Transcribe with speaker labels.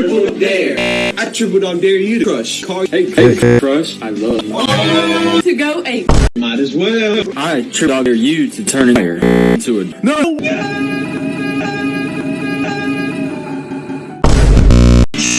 Speaker 1: Triple dare. I tripled on dare you to crush. Call
Speaker 2: Hey, hey, crush, I love you.
Speaker 3: To go eight.
Speaker 1: might as well.
Speaker 2: I tripled on dare you to turn a into a no.